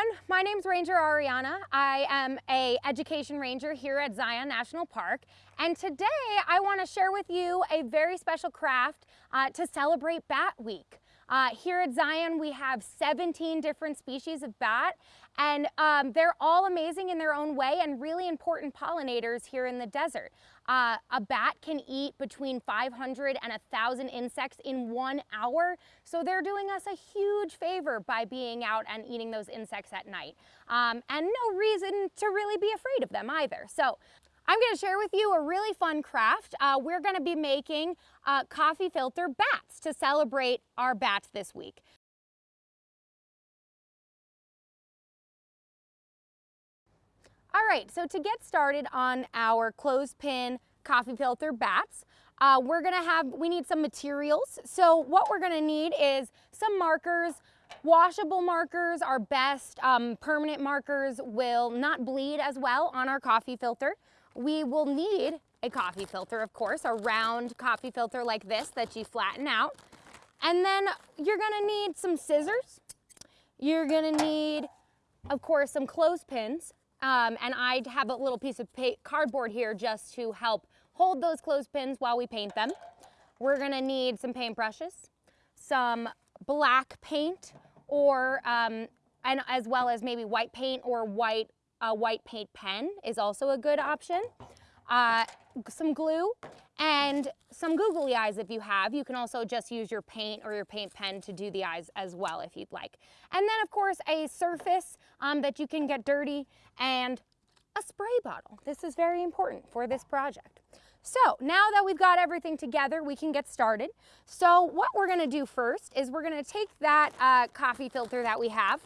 everyone. My name is Ranger Ariana. I am a education ranger here at Zion National Park. And today I want to share with you a very special craft uh, to celebrate Bat Week. Uh, here at Zion, we have 17 different species of bat, and um, they're all amazing in their own way and really important pollinators here in the desert. Uh, a bat can eat between 500 and 1,000 insects in one hour, so they're doing us a huge favor by being out and eating those insects at night. Um, and no reason to really be afraid of them either. So I'm going to share with you a really fun craft. Uh, we're going to be making uh, coffee filter bats to celebrate our bats this week. All right, so to get started on our clothespin coffee filter bats, uh, we're gonna have, we need some materials. So what we're gonna need is some markers, Washable markers are best. Um, permanent markers will not bleed as well on our coffee filter. We will need a coffee filter, of course, a round coffee filter like this that you flatten out. And then you're gonna need some scissors. You're gonna need, of course, some clothespins. Um, and I have a little piece of cardboard here just to help hold those clothespins while we paint them. We're gonna need some paintbrushes, some black paint, or um, and as well as maybe white paint or white a white paint pen is also a good option. Uh, some glue and some googly eyes if you have. You can also just use your paint or your paint pen to do the eyes as well if you'd like. And then of course a surface um, that you can get dirty and a spray bottle. This is very important for this project. So now that we've got everything together, we can get started. So what we're gonna do first is we're gonna take that uh, coffee filter that we have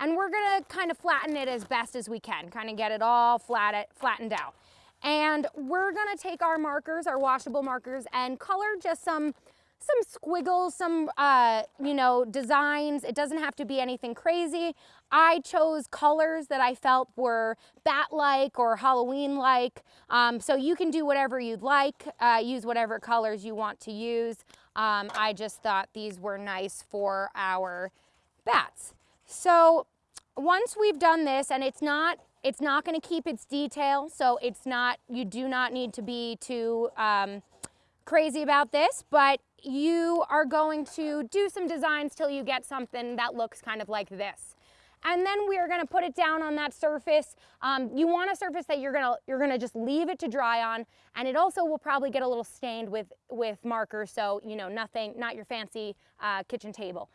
and we're gonna kind of flatten it as best as we can, kind of get it all flat, flattened out. And we're gonna take our markers, our washable markers, and color just some some squiggles, some, uh, you know, designs. It doesn't have to be anything crazy. I chose colors that I felt were bat-like or Halloween-like. Um, so you can do whatever you'd like, uh, use whatever colors you want to use. Um, I just thought these were nice for our bats. So once we've done this and it's not it's not going to keep its detail so it's not you do not need to be too um, crazy about this but you are going to do some designs till you get something that looks kind of like this and then we are going to put it down on that surface. Um, you want a surface that you're going to you're going to just leave it to dry on, and it also will probably get a little stained with with markers, so you know nothing, not your fancy uh, kitchen table.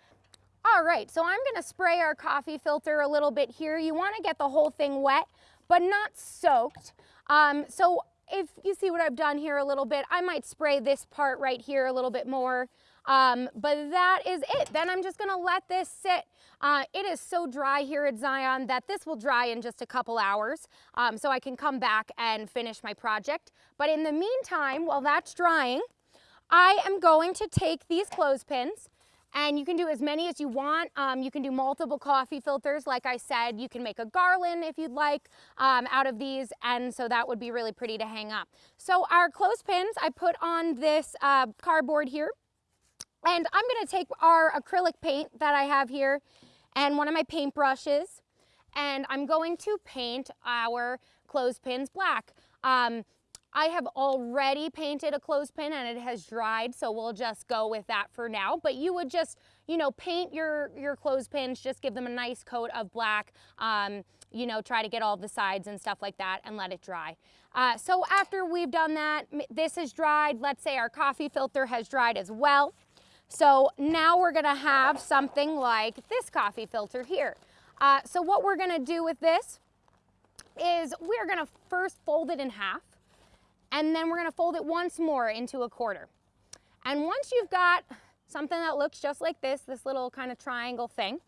All right, so I'm gonna spray our coffee filter a little bit here. You wanna get the whole thing wet, but not soaked. Um, so if you see what I've done here a little bit, I might spray this part right here a little bit more. Um, but that is it. Then I'm just gonna let this sit. Uh, it is so dry here at Zion that this will dry in just a couple hours. Um, so I can come back and finish my project. But in the meantime, while that's drying, I am going to take these clothespins and you can do as many as you want. Um, you can do multiple coffee filters. Like I said, you can make a garland if you'd like um, out of these. And so that would be really pretty to hang up. So our clothespins, I put on this uh, cardboard here. And I'm gonna take our acrylic paint that I have here and one of my paint brushes and I'm going to paint our clothespins black. Um, I have already painted a clothespin and it has dried, so we'll just go with that for now. But you would just, you know, paint your, your clothespins, just give them a nice coat of black, um, you know, try to get all the sides and stuff like that and let it dry. Uh, so after we've done that, this is dried. Let's say our coffee filter has dried as well. So now we're gonna have something like this coffee filter here. Uh, so what we're gonna do with this is we're gonna first fold it in half and then we're gonna fold it once more into a quarter. And once you've got something that looks just like this, this little kind of triangle thing,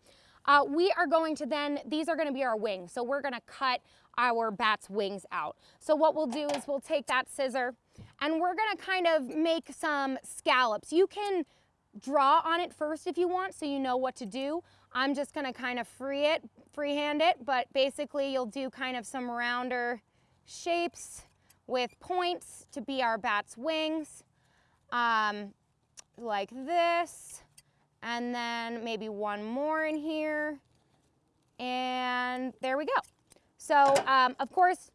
uh, we are going to then, these are gonna be our wings. So we're gonna cut our bat's wings out. So what we'll do is we'll take that scissor and we're gonna kind of make some scallops. You can draw on it first if you want so you know what to do. I'm just gonna kind of free it, freehand it, but basically you'll do kind of some rounder shapes with points to be our bat's wings, um, like this, and then maybe one more in here, And there we go. So um, of course,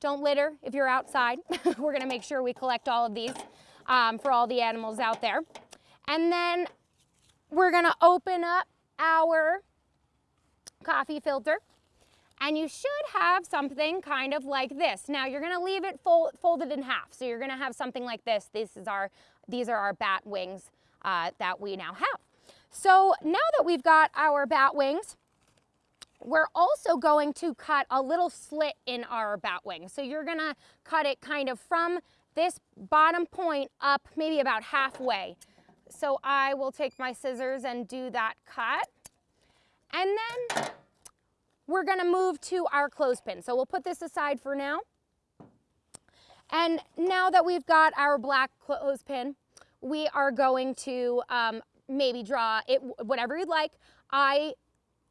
don't litter if you're outside. We're gonna make sure we collect all of these um, for all the animals out there. And then we're gonna open up our coffee filter and you should have something kind of like this. Now you're gonna leave it fold, folded in half. So you're gonna have something like this. This is our, these are our bat wings uh, that we now have. So now that we've got our bat wings, we're also going to cut a little slit in our bat wing. So you're gonna cut it kind of from this bottom point up maybe about halfway. So I will take my scissors and do that cut. And then we're gonna move to our clothespin. So we'll put this aside for now. And now that we've got our black clothespin, we are going to um, maybe draw it whatever you'd like. I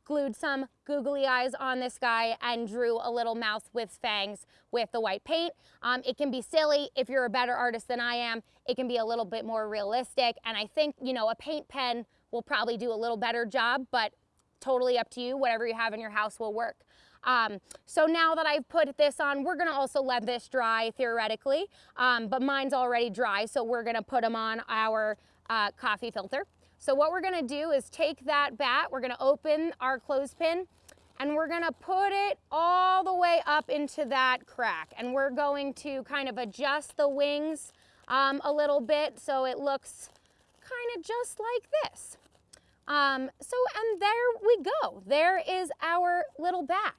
glued some googly eyes on this guy and drew a little mouth with fangs with the white paint. Um, it can be silly if you're a better artist than I am. It can be a little bit more realistic. And I think, you know, a paint pen will probably do a little better job, but totally up to you. Whatever you have in your house will work. Um, so now that I've put this on, we're gonna also let this dry theoretically, um, but mine's already dry, so we're gonna put them on our uh, coffee filter. So what we're gonna do is take that bat, we're gonna open our clothespin, and we're gonna put it all the way up into that crack. And we're going to kind of adjust the wings um, a little bit so it looks kind of just like this. Um, so, and there we go. There is our little bat.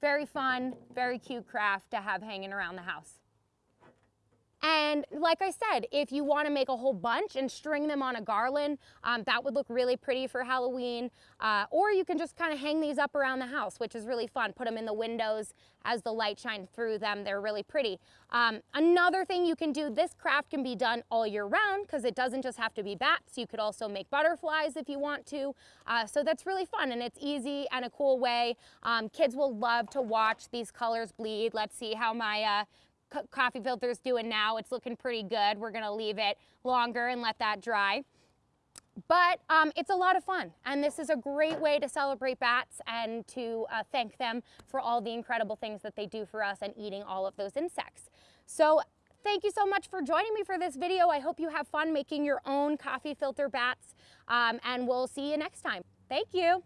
Very fun, very cute craft to have hanging around the house. And like I said, if you want to make a whole bunch and string them on a garland, um, that would look really pretty for Halloween. Uh, or you can just kind of hang these up around the house, which is really fun. Put them in the windows as the light shines through them. They're really pretty. Um, another thing you can do, this craft can be done all year round because it doesn't just have to be bats. You could also make butterflies if you want to. Uh, so that's really fun and it's easy and a cool way. Um, kids will love to watch these colors bleed. Let's see how my uh, coffee filter's doing now. It's looking pretty good. We're gonna leave it longer and let that dry. But um, it's a lot of fun, and this is a great way to celebrate bats and to uh, thank them for all the incredible things that they do for us and eating all of those insects. So thank you so much for joining me for this video. I hope you have fun making your own coffee filter bats, um, and we'll see you next time. Thank you.